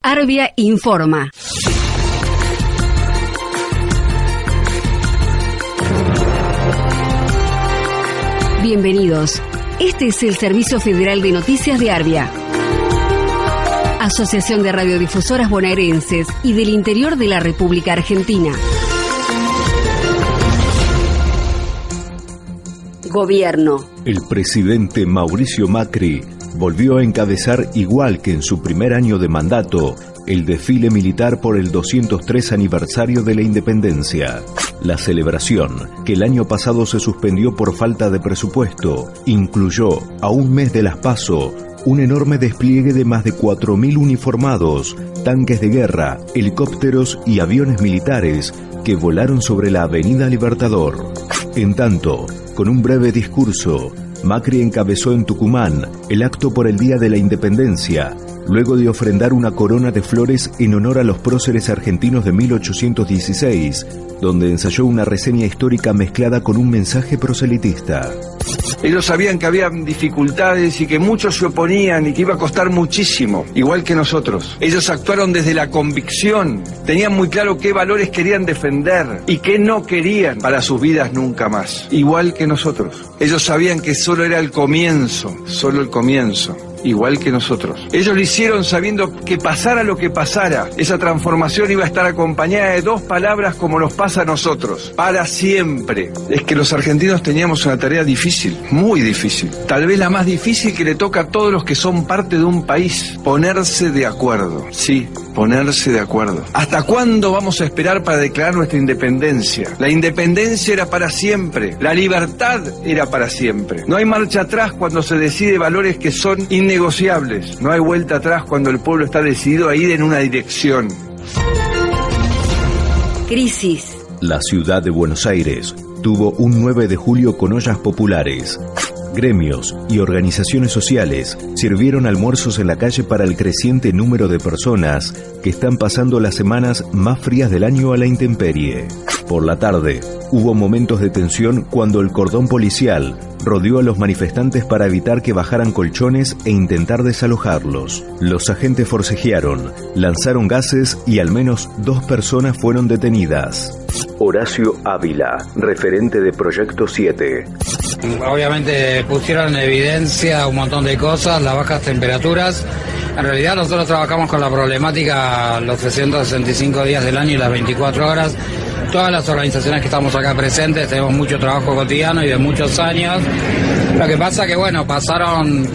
Arbia informa. Bienvenidos. Este es el Servicio Federal de Noticias de Arbia. Asociación de Radiodifusoras Bonaerenses y del Interior de la República Argentina. Gobierno. El presidente Mauricio Macri volvió a encabezar, igual que en su primer año de mandato, el desfile militar por el 203 aniversario de la independencia. La celebración, que el año pasado se suspendió por falta de presupuesto, incluyó, a un mes de las PASO, un enorme despliegue de más de 4.000 uniformados, tanques de guerra, helicópteros y aviones militares que volaron sobre la Avenida Libertador. En tanto, con un breve discurso, Macri encabezó en Tucumán el acto por el Día de la Independencia, luego de ofrendar una corona de flores en honor a los próceres argentinos de 1816, donde ensayó una reseña histórica mezclada con un mensaje proselitista. Ellos sabían que había dificultades y que muchos se oponían y que iba a costar muchísimo, igual que nosotros. Ellos actuaron desde la convicción, tenían muy claro qué valores querían defender y qué no querían para sus vidas nunca más, igual que nosotros. Ellos sabían que solo era el comienzo, solo el comienzo igual que nosotros. Ellos lo hicieron sabiendo que pasara lo que pasara, esa transformación iba a estar acompañada de dos palabras como nos pasa a nosotros, para siempre. Es que los argentinos teníamos una tarea difícil, muy difícil, tal vez la más difícil que le toca a todos los que son parte de un país, ponerse de acuerdo. Sí, ponerse de acuerdo. ¿Hasta cuándo vamos a esperar para declarar nuestra independencia? La independencia era para siempre, la libertad era para siempre. No hay marcha atrás cuando se decide valores que son innegociables. No hay vuelta atrás cuando el pueblo está decidido a ir en una dirección. Crisis. La ciudad de Buenos Aires tuvo un 9 de julio con ollas populares. Gremios y organizaciones sociales sirvieron almuerzos en la calle para el creciente número de personas que están pasando las semanas más frías del año a la intemperie. Por la tarde, hubo momentos de tensión cuando el cordón policial rodeó a los manifestantes para evitar que bajaran colchones e intentar desalojarlos. Los agentes forcejearon, lanzaron gases y al menos dos personas fueron detenidas. Horacio Ávila, referente de Proyecto 7. Obviamente pusieron en evidencia un montón de cosas, las bajas temperaturas. En realidad nosotros trabajamos con la problemática los 365 días del año y las 24 horas. Todas las organizaciones que estamos acá presentes tenemos mucho trabajo cotidiano y de muchos años. Lo que pasa que bueno, pasaron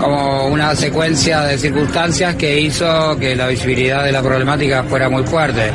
como una secuencia de circunstancias que hizo que la visibilidad de la problemática fuera muy fuerte.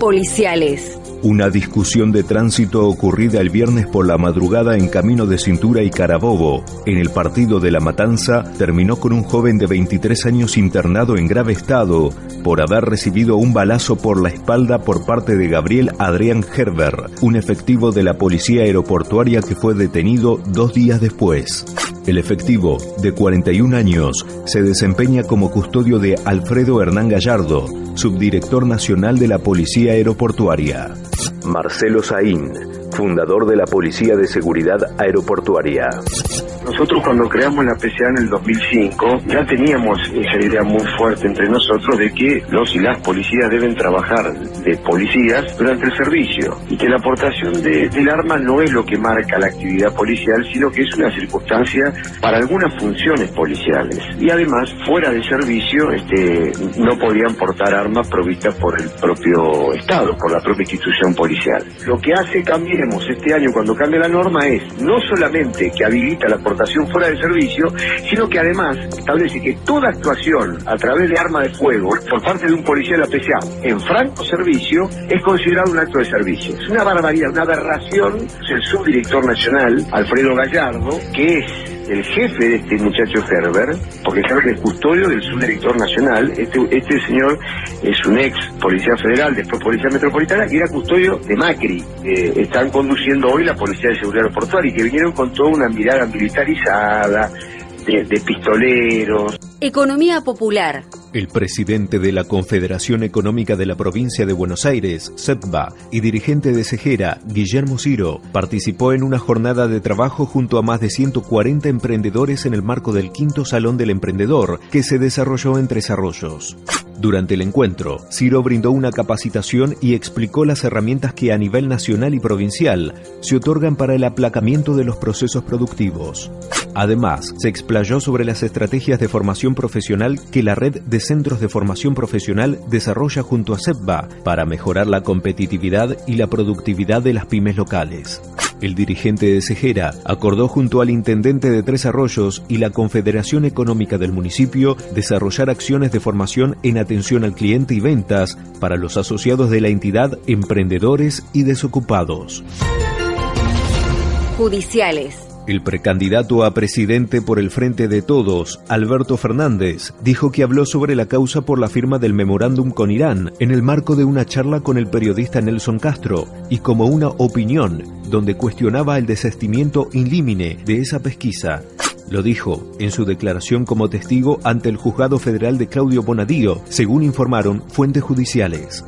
Policiales. Una discusión de tránsito ocurrida el viernes por la madrugada en Camino de Cintura y Carabobo, en el partido de La Matanza, terminó con un joven de 23 años internado en grave estado por haber recibido un balazo por la espalda por parte de Gabriel Adrián Herber, un efectivo de la policía aeroportuaria que fue detenido dos días después. El efectivo, de 41 años, se desempeña como custodio de Alfredo Hernán Gallardo, subdirector nacional de la Policía Aeroportuaria. Marcelo Saín, fundador de la Policía de Seguridad Aeroportuaria. Nosotros cuando creamos la PCA en el 2005 ya teníamos esa idea muy fuerte entre nosotros de que los y las policías deben trabajar de policías durante el servicio y que la aportación de, del arma no es lo que marca la actividad policial, sino que es una circunstancia para algunas funciones policiales. Y además, fuera de servicio, este, no podían portar armas provistas por el propio Estado, por la propia institución policial. Lo que hace Cambiemos este año cuando cambia la norma es no solamente que habilita la aportación fuera de servicio, sino que además establece que toda actuación a través de arma de fuego por parte de un policía de la PCA en franco servicio es considerado un acto de servicio. Es una barbaridad, una aberración. El subdirector nacional, Alfredo Gallardo, que es el jefe de este muchacho Herbert, porque que es custodio del subdirector nacional, este, este señor es un ex policía federal, después policía metropolitana, y era custodio de Macri. están conduciendo hoy la Policía de Seguridad Aeroportuaria y que vinieron con toda una mirada militarizada, de pistoleros. Economía popular. El presidente de la Confederación Económica de la Provincia de Buenos Aires, CEPBA, y dirigente de Cejera, Guillermo Ciro, participó en una jornada de trabajo junto a más de 140 emprendedores en el marco del quinto Salón del Emprendedor, que se desarrolló en Tres Arroyos. Durante el encuentro, Ciro brindó una capacitación y explicó las herramientas que a nivel nacional y provincial se otorgan para el aplacamiento de los procesos productivos. Además, se explayó sobre las estrategias de formación profesional que la red de centros de formación profesional desarrolla junto a CEPBA para mejorar la competitividad y la productividad de las pymes locales. El dirigente de Cejera acordó junto al intendente de Tres Arroyos y la Confederación Económica del municipio desarrollar acciones de formación en atención al cliente y ventas para los asociados de la entidad, emprendedores y desocupados. Judiciales. El precandidato a presidente por el Frente de Todos, Alberto Fernández, dijo que habló sobre la causa por la firma del memorándum con Irán en el marco de una charla con el periodista Nelson Castro y como una opinión donde cuestionaba el desestimiento in limine de esa pesquisa. Lo dijo en su declaración como testigo ante el juzgado federal de Claudio Bonadío, según informaron fuentes judiciales.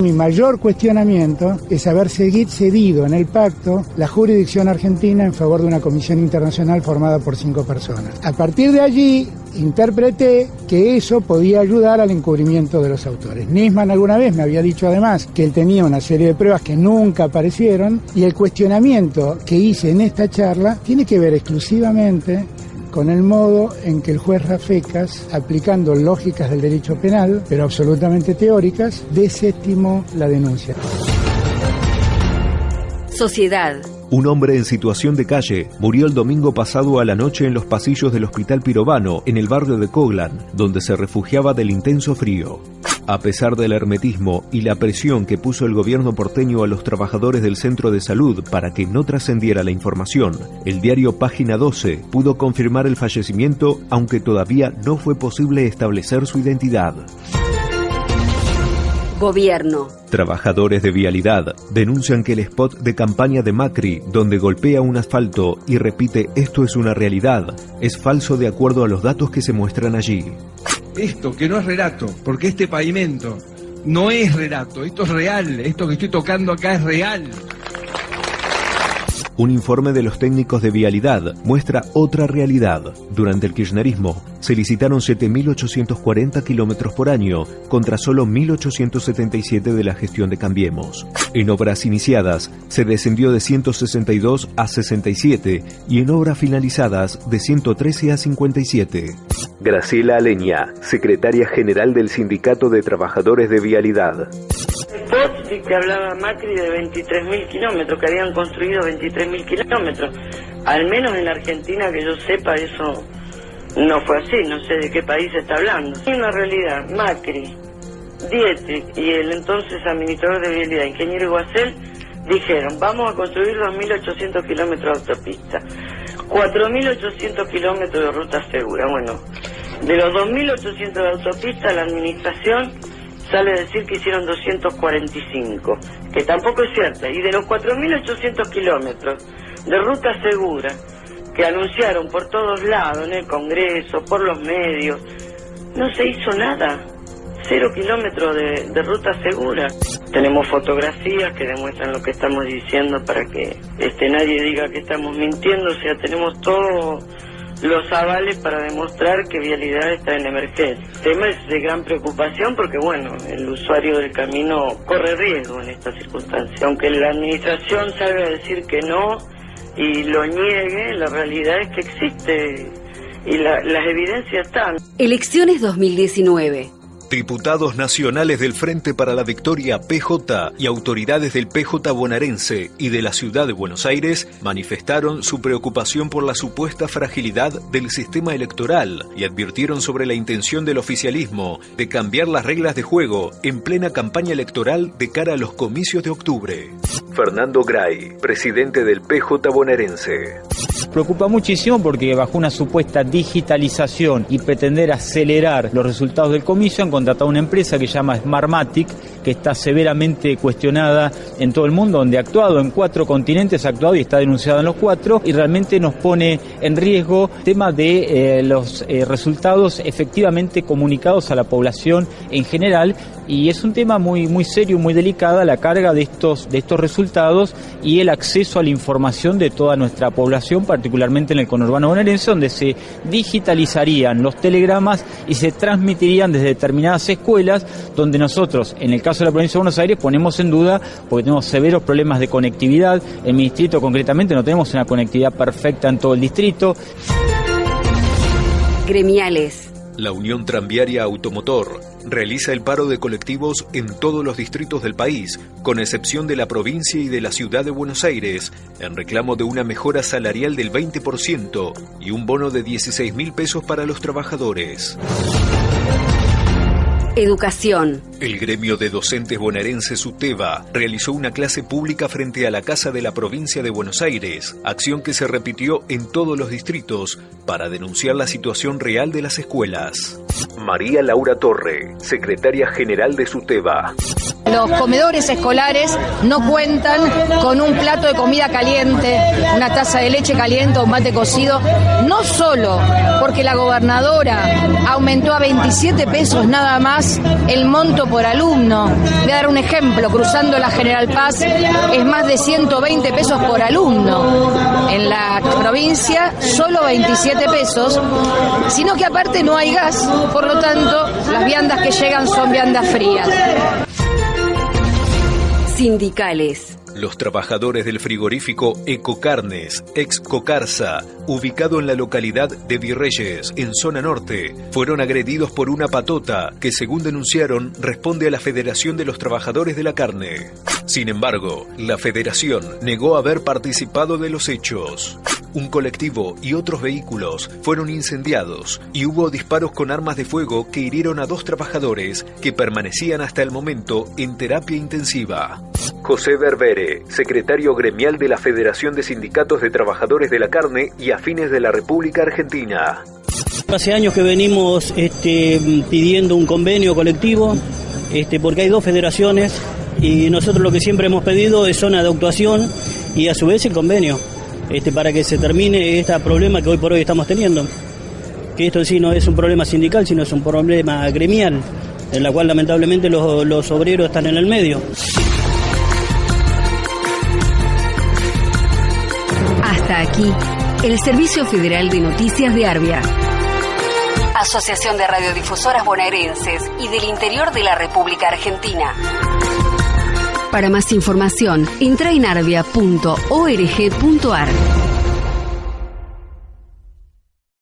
Mi mayor cuestionamiento es haber cedido en el pacto la jurisdicción argentina en favor de una comisión internacional formada por cinco personas. A partir de allí interpreté que eso podía ayudar al encubrimiento de los autores. Nisman alguna vez me había dicho además que él tenía una serie de pruebas que nunca aparecieron y el cuestionamiento que hice en esta charla tiene que ver exclusivamente con el modo en que el juez Rafecas, aplicando lógicas del derecho penal, pero absolutamente teóricas, desestimó la denuncia. Sociedad. Un hombre en situación de calle murió el domingo pasado a la noche en los pasillos del Hospital Pirovano, en el barrio de Coglan, donde se refugiaba del intenso frío. A pesar del hermetismo y la presión que puso el gobierno porteño a los trabajadores del centro de salud para que no trascendiera la información, el diario Página 12 pudo confirmar el fallecimiento, aunque todavía no fue posible establecer su identidad. Gobierno. Trabajadores de vialidad denuncian que el spot de campaña de Macri, donde golpea un asfalto y repite esto es una realidad, es falso de acuerdo a los datos que se muestran allí esto que no es relato, porque este pavimento no es relato, esto es real, esto que estoy tocando acá es real. Un informe de los técnicos de vialidad muestra otra realidad. Durante el kirchnerismo se licitaron 7.840 kilómetros por año contra solo 1.877 de la gestión de Cambiemos. En obras iniciadas se descendió de 162 a 67 y en obras finalizadas de 113 a 57. Graciela Aleña, secretaria general del Sindicato de Trabajadores de Vialidad y que hablaba Macri de 23.000 kilómetros, que habían construido 23.000 kilómetros. Al menos en Argentina, que yo sepa, eso no fue así, no sé de qué país está hablando. Es una realidad, Macri, Dietrich y el entonces administrador de vialidad, ingeniero Iguacel, dijeron, vamos a construir 2.800 kilómetros de autopista, 4.800 kilómetros de ruta segura. Bueno, de los 2.800 de autopista, la administración sale decir que hicieron 245, que tampoco es cierto. Y de los 4.800 kilómetros de ruta segura que anunciaron por todos lados, en el Congreso, por los medios, no se hizo nada. Cero kilómetros de, de ruta segura. Tenemos fotografías que demuestran lo que estamos diciendo para que este nadie diga que estamos mintiendo. O sea, tenemos todo los avales para demostrar que Vialidad está en emergencia. El tema es de gran preocupación porque, bueno, el usuario del camino corre riesgo en estas circunstancias. Aunque la administración salga a decir que no y lo niegue, la realidad es que existe y las evidencias están. Elecciones 2019. Diputados nacionales del Frente para la Victoria PJ y autoridades del PJ bonaerense y de la ciudad de Buenos Aires manifestaron su preocupación por la supuesta fragilidad del sistema electoral y advirtieron sobre la intención del oficialismo de cambiar las reglas de juego en plena campaña electoral de cara a los comicios de octubre. Fernando Gray, presidente del PJ bonaerense. Preocupa muchísimo porque bajo una supuesta digitalización y pretender acelerar los resultados del comicio han contratado una empresa que se llama Smartmatic, que está severamente cuestionada en todo el mundo, donde ha actuado en cuatro continentes, ha actuado y está denunciado en los cuatro, y realmente nos pone en riesgo el tema de eh, los eh, resultados efectivamente comunicados a la población en general, y es un tema muy, muy serio, muy delicada la carga de estos, de estos resultados y el acceso a la información de toda nuestra población, particularmente en el conurbano bonaerense, donde se digitalizarían los telegramas y se transmitirían desde determinadas escuelas, donde nosotros, en el caso de la provincia de Buenos Aires, ponemos en duda, porque tenemos severos problemas de conectividad, en mi distrito concretamente no tenemos una conectividad perfecta en todo el distrito. Gremiales. La Unión Tranviaria Automotor realiza el paro de colectivos en todos los distritos del país, con excepción de la provincia y de la ciudad de Buenos Aires, en reclamo de una mejora salarial del 20% y un bono de 16 mil pesos para los trabajadores. Educación. El gremio de docentes bonaerenses UTEBA realizó una clase pública frente a la Casa de la Provincia de Buenos Aires, acción que se repitió en todos los distritos para denunciar la situación real de las escuelas. María Laura Torre, secretaria general de SUTEBA. Los comedores escolares no cuentan con un plato de comida caliente, una taza de leche caliente o un mate cocido, no solo porque la gobernadora aumentó a 27 pesos nada más el monto por alumno. Voy a dar un ejemplo, cruzando la General Paz es más de 120 pesos por alumno. En la provincia solo 27 pesos, sino que aparte no hay gas, por lo tanto las viandas que llegan son viandas frías. Sindicales. Los trabajadores del frigorífico Ecocarnes, ex Cocarsa, ubicado en la localidad de Virreyes, en zona norte, fueron agredidos por una patota que, según denunciaron, responde a la Federación de los Trabajadores de la Carne. Sin embargo, la federación negó haber participado de los hechos. Un colectivo y otros vehículos fueron incendiados y hubo disparos con armas de fuego que hirieron a dos trabajadores que permanecían hasta el momento en terapia intensiva. José Berbere, secretario gremial de la Federación de Sindicatos de Trabajadores de la Carne y Afines de la República Argentina. Hace años que venimos este, pidiendo un convenio colectivo, este, porque hay dos federaciones y nosotros lo que siempre hemos pedido es zona de actuación y a su vez el convenio. Este, para que se termine este problema que hoy por hoy estamos teniendo. Que esto en sí no es un problema sindical, sino es un problema gremial, en la cual lamentablemente los, los obreros están en el medio. Hasta aquí, el Servicio Federal de Noticias de Arbia. Asociación de Radiodifusoras Bonaerenses y del Interior de la República Argentina. Para más información, arbia.org.ar.